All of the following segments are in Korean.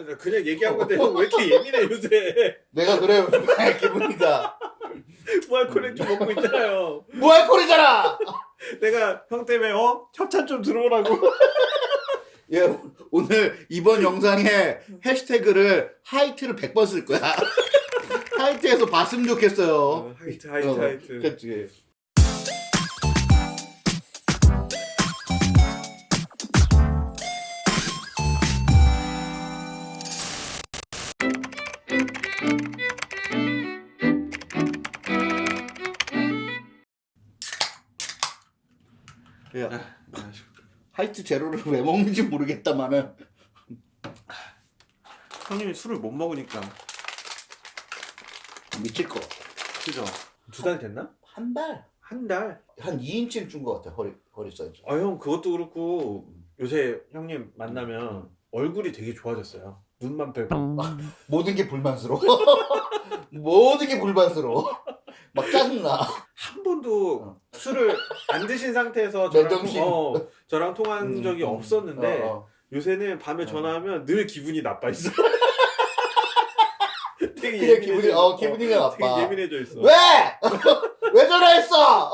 아니 나 그냥 얘기한 건데 형 왜 이렇게 예민해 요새? 내가 그래요 기분이가 무알콜 좀 먹고 있잖아요. 무알콜이잖아! 내가 형 때문에 어? 협찬 좀 들어오라고. 예, 오늘 이번 영상에 해시태그를 하이트를 100번 쓸 거야. 하이트에서 봤으면 좋겠어요. 어, 하이트 하이트 어, 하이트. 그치 야, 아, 하이트 제로를 왜 먹는지 모르겠다마는 형님이 술을 못 먹으니까 미칠 거. 그죠 두 달 됐나? 한 달. 한 달? 한 2인치를 준 것 같아, 허리, 허리 사이즈. 아 형 그것도 그렇고 요새 형님 만나면 얼굴이 되게 좋아졌어요 눈만 빼고 모든 게 불만스러워. 모든 게 불만스러워. 막 짜증나. 한 번도 어. 술을 안 드신 상태에서 저랑, 맨정신. 통, 어, 저랑 통한 음, 적이 음. 없었는데 어, 어. 요새는 밤에 어. 전화하면 늘 기분이 나빠 있어. 되게 그래, 기분이, 예민해져 어, 있어. 기분이가 나빠. 되게 예민해져 있어. 왜? 왜 전화했어?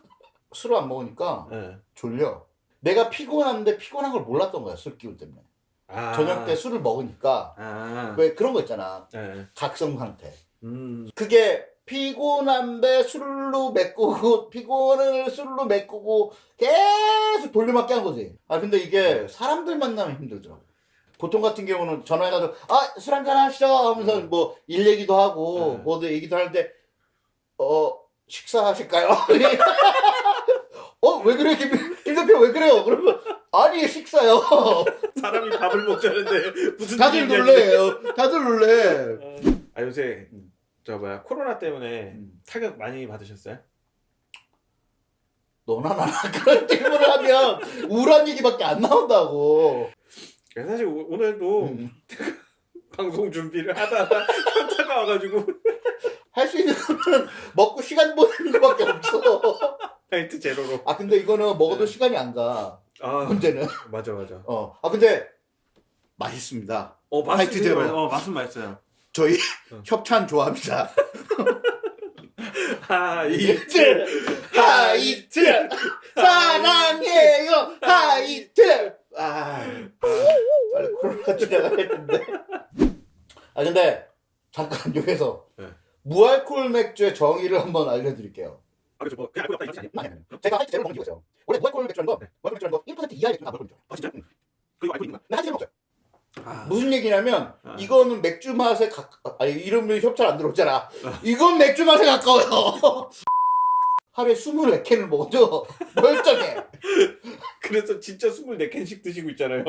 술을 안 먹으니까 네. 졸려. 내가 피곤한데 피곤한 걸 몰랐던 거야, 술 기운 때문에. 아. 저녁 때 술을 먹으니까. 아. 왜 그런 거 있잖아. 네. 각성 상태. 음. 그게 피곤한데 술로 메꾸고 피곤을 술로 메꾸고 계속 돌려막기 한 거지. 아 근데 이게 사람들 만나면 힘들더라고. 보통 같은 경우는 전화해가지고 아 술 한잔 하시죠 하면서 음. 뭐일 얘기도 하고 음. 뭐도 얘기도 하는데 어 식사하실까요? 어 왜 그래 김, 김 대표 왜 그래요? 그러면 아니 식사요. 사람이 밥을 먹자는데 무슨 다들 놀래요. 다들 놀래. 이게. 아 요새 음. 저 뭐야 코로나 때문에 음. 타격 많이 받으셨어요? 너나 나나 그런 질문을 하면 우울한 얘기밖에 안 나온다고. 사실 오- 오늘도 음. 방송 준비를 하다 하다 현타가 와가지고 할 수 있는 거는 먹고 시간 보내는 것밖에 없어. 하이트 제로로. 아 근데 이거는 먹어도 네. 시간이 안 가. 아 문제는. 맞아 맞아. 어. 아 근데 맛있습니다. 어 하이트 제로. 어 맛은 맛있어요. 저희 어. 협찬 좋아합니다. 하이트 하이트 사랑해요 하이트. 아 빨리 코로나 지나가야 텐데. 아 근데 잠깐 여기서 네. 무알콜 맥주의 정의를 한번 알려드릴게요. 아 그죠 뭐 그냥 알고 있다 이거지 아니, 아니, 아니. 제가 하이트 제로 먹는 이유가 있어요. 원래 무알콜 맥주라는 거, 네. 무알콜 맥주라는 거1% 이하의 맥주는 안 먹을 거죠. 아 진짜? 그리고 알고 있는 거야? 근데 하이트 제로 먹어요. 아, 무슨 얘기냐면 아. 이거는 맥주 맛에 가 아니 이름이 협찬 안 들어오잖아. 이건 맥주 맛에 가까워요. 하루에 24캔을 먹어도 멀쩡해. 그래서 진짜 24캔씩 드시고 있잖아요.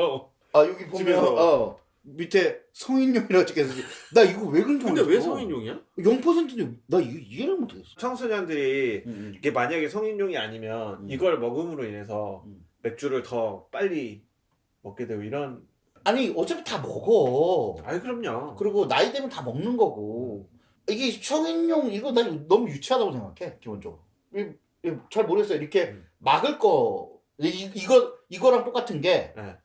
아 여기 보면 집에서. 어 밑에 성인용이라고 찍혀서 나 이거 왜 그런지 근데 왜 모르겠어. 성인용이야? 0%인데 나 이거 이해를 못하겠어. 청소년들이 음, 이게 만약에 성인용이 아니면 음. 이걸 먹음으로 인해서 음. 맥주를 더 빨리 먹게 되고 이런 아니 어차피 다 먹어. 아이 그럼요. 그리고 나이 되면 다 먹는 거고 이게 성인용 이거 난 너무 유치하다고 생각해 기본적으로. 이- 이- 잘 모르겠어요. 이렇게 음. 막을 거 이, 이거 이거랑 똑같은 게 네.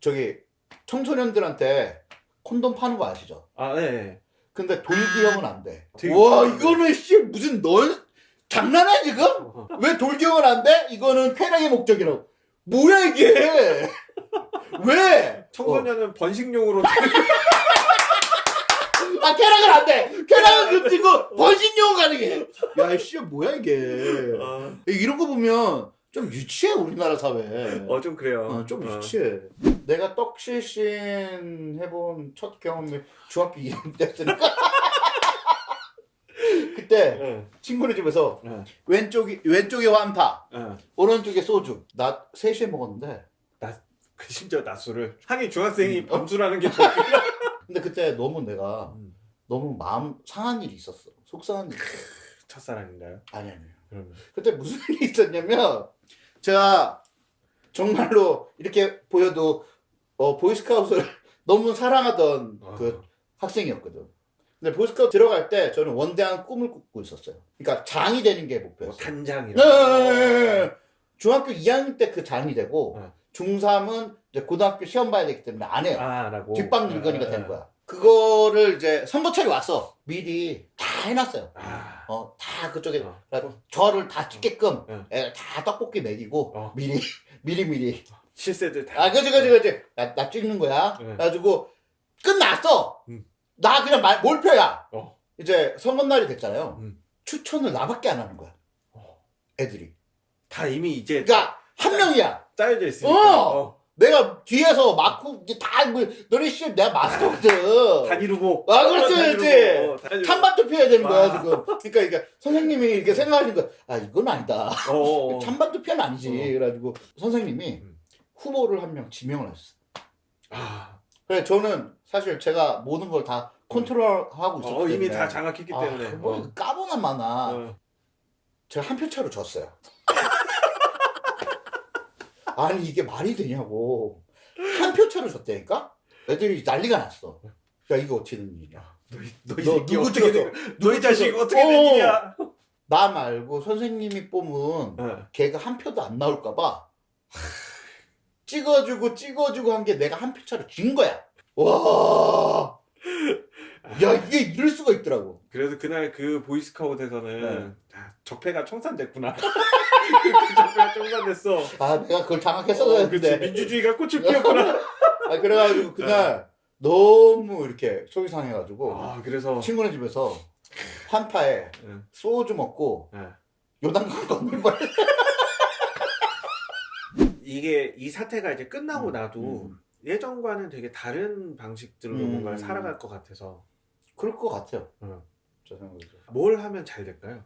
저기 청소년들한테 콘돔 파는 거 아시죠? 아 네. 근데 돌기형은 안 돼. 되게 와. 이거는 씨 무슨 널 장난해 지금? 어. 왜 돌기형은 안 돼? 이거는 쾌락의 목적이라고. 뭐야 이게? 왜? 청소년은 번식용으로 아 쾌락은 안 돼. 쾌락은 금지고 번식용 가능해. 야 씨 뭐야 이게? 어, 이런 거 보면 좀 유치해 우리나라 사회. 어, 좀 그래요. 어, 좀 어. 유치해. 내가 떡실신 해본 첫 경험이 중학교 2학년 때였으니까. 그때 네. 친구네 집에서 네. 왼쪽이 왼쪽에 환타, 네. 오른쪽에 소주. 나 3시에 먹었는데. 그 심지어 낮술을 하긴 중학생이 음. 밤술하는 게 더. 근데 그때 너무 내가 음. 너무 마음 상한 일이 있었어. 속상한 일이. 첫사랑인가요? 아니 아니. 그러면 그때 무슨 일이 있었냐면 제가 정말로 이렇게 보여도 어, 보이스카웃을 너무 사랑하던 아. 그 학생이었거든. 근데 보이스카웃 들어갈 때 저는 원대한 꿈을 꾸고 있었어요. 그러니까 장이 되는 게뭐 목표였어요. 단장이라. 네, 네, 네, 네. 중학교 2학년 때 그 장이 되고 네. 중3은 이제 고등학교 시험 봐야 되기 때문에 안 해요. 아라고 뒷방 일거니가 되는 거야. 그거를 이제 선거철이 왔어. 미리 다 해놨어요. 아, 어, 다 그쪽에 어. 저를 다 찍게끔 응. 애들 다 떡볶이 먹이고 어. 미리 미리 미리 실세들 다 아 그지 그지 그지 나, 나 찍는 거야 네. 그래가지고 끝났어 음. 나 그냥 말, 몰표야 어. 이제 선거날이 됐잖아요 음. 추천을 나밖에 안 하는 거야 어. 애들이 다 이미 이제 그러니까 한 명이야 짜여져 있으니까 어! 어. 내가 뒤에서 막고 이제 다 뭐, 너네 씨 내가 마스터거든 단위루고 아, 그렇지, 그렇지. 어. 찬반 투표해야 되는 거야 아. 지금 그러니까 이게 선생님이 이렇게 생각하시는 거야 아 이건 아니다 어. 찬반 투표는 아니지. 어. 그래가지고 선생님이 음. 후보를 한 명 지명을 하셨어. 아, 그래 저는 사실 제가 모든 걸 다 컨트롤하고 있었기 어, 때문에 이미 다 장악했기 때문에 아, 뭐 어. 까보나 마나 어. 제가 한 표 차로 졌어요. 아니 이게 말이 되냐고 한 표 차로 졌다니까? 애들이 난리가 났어. 야 이거 어떻게 된? 너희 너 너희 새끼 누구 어떻게? 된 너희 자식? 어떻게 된 어. 일이야? 나 말고 선생님이 뽑은 어. 걔가 한 표도 안 나올까봐 찍어주고 찍어주고 한 게 내가 한 표 차로 진 거야. 와, 야 이게 이럴 수가 있더라고. 그래서 그날 그 보이스카웃에서는 네. 아, 적폐가 청산됐구나. 그 적폐가 청산됐어. 아 내가 그걸 장악했어야 어. 했는데. 민주주의가 꽃을 피웠구나. 아 그래가지고 그날 너무 이렇게 속이 상해가지고 아 그래서 친구네 집에서 한파에 응. 소주 먹고 네. 요단강 걷는 거야. 이게 이 사태가 이제 끝나고 음, 나도 음. 예전과는 되게 다른 방식들로 음. 뭔가를 살아갈 것 같아서 그럴 것 같아요. 응. 저 생각에도. 뭘 하면 잘 될까요?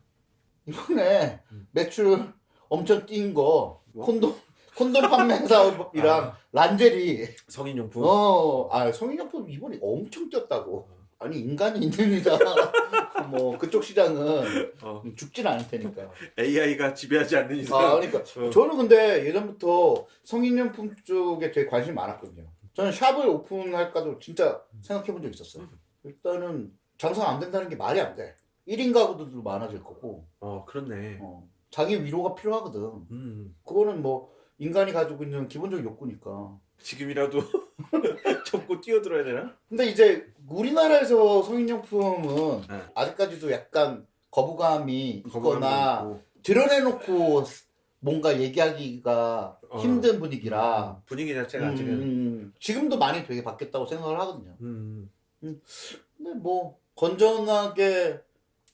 이번에 음. 매출 엄청 뛴거 뭐? 콘돔 콘돔 판매 사업이랑 아. 란제리 성인용품. 어, 아 성인용품 이번에 엄청 뛰었다고. 아니 인간이 있는 이상 뭐 그쪽 시장은 어, 죽진 않을 테니까. AI가 지배하지 않는 이상. 아 그러니까 어. 저는 근데 예전부터 성인용품 쪽에 되게 관심이 많았거든요. 저는 샵을 오픈할까도 진짜 생각해 본 적 있었어요. 일단은 장사가 안 된다는 게 말이 안 돼. 1인 가구들도 많아질 거고, 어 그렇네. 어, 자기 위로가 필요하거든. 음, 그거는 뭐 인간이 가지고 있는 기본적인 욕구니까. 지금이라도 접고 뛰어들어야 되나? 근데 이제 우리나라에서 성인용품은 네. 아직까지도 약간 거부감이 있거나. 드러내놓고 뭔가 얘기하기가 어. 힘든 분위기라 분위기 자체가 음, 아직은. 음, 지금도 많이 되게 바뀌었다고 생각을 하거든요. 음, 근데 뭐 건전하게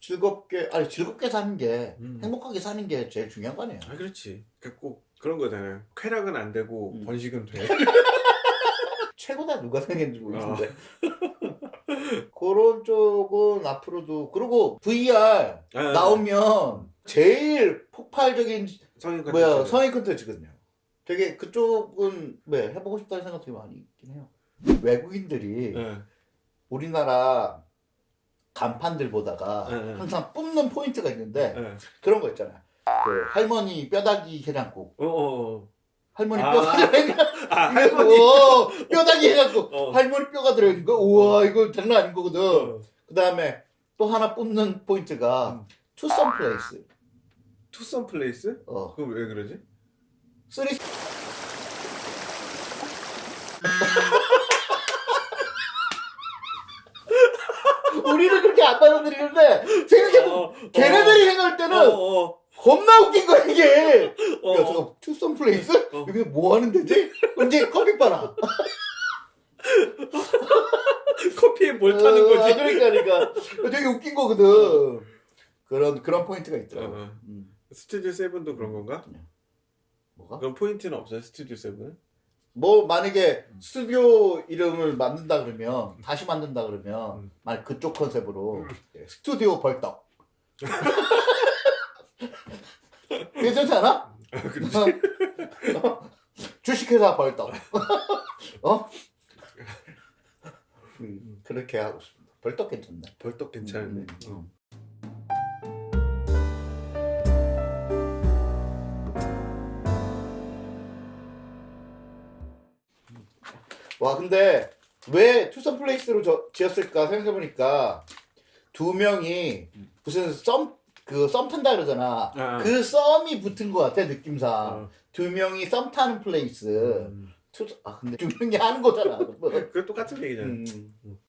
즐겁게 아니 즐겁게 사는 게 음. 행복하게 사는 게 제일 중요한 거 아니에요. 아 그렇지. 그꼭 그런 거잖아요. 쾌락은 안 되고 음. 번식은 돼. 최고다 누가 생겼는지 어. 모르겠는데 그런 쪽은 앞으로도 그리고 VR 아, 나오면 제일 폭발적인 성인 뭐야 컨텐츠. 성인 컨텐츠거든요. 되게 그쪽은 네, 해보고 싶다는 생각 되게 많이 있긴 해요. 외국인들이 네. 우리나라 간판들 보다가 네, 네. 항상 뿜는 포인트가 있는데 네. 그런 거 있잖아요. 그 할머니 뼈다귀 해장국. 어, 어, 어. 할머니 아. 뼈가 들어있는 거. 아 할머니. 오, 뼈다귀 해장국. 어. 할머니 뼈가 들어있는 거. 우와 이거 장난 아닌 거거든. 어. 그 다음에 또 하나 뿜는 포인트가 음. 투썸 플레이스. 투썸 플레이스? 어. 그거 왜 그러지? three 우리는 그렇게 안 받아들이는데 생각해보면 어, 걔네들이 생각할 때는 어, 어, 겁나 웃긴 거야 이게 어, 야 어. 저거 투썸 플레이스? 어. 여기 뭐 하는 데지? 언제 커피 빨아 커피에 뭘 타는 어, 거지? 그러니까 그러니까 되게 웃긴 거거든 그런 그런 포인트가 어, 있더라고 어. 음. 스튜디오 세븐도 그런 건가? 뭐가? 그런 포인트는 없어요 스튜디오 세븐? 뭐 만약에 스튜디오 이름을 만든다 그러면 다시 만든다 그러면 음. 만약 그쪽 컨셉으로 예, 스튜디오 벌떡 괜찮지 않아? 아, 그렇지. 어? 주식회사 벌떡 어? 음, 그렇게 하고 싶습니다 벌떡 괜찮네 벌떡 괜찮은데. 음, 음, 와 근데 왜 투썸 플레이스로 저, 지었을까 생각해보니까 두 명이 무슨 썸 그 썸 탄다 그러잖아 아. 그 썸이 붙은 것 같아 느낌상 어. 두 명이 썸 타는 place. 음. two- 아 근데 두 명이 하는 거잖아. 뭐. 그게 똑같은 얘기잖아요. 음.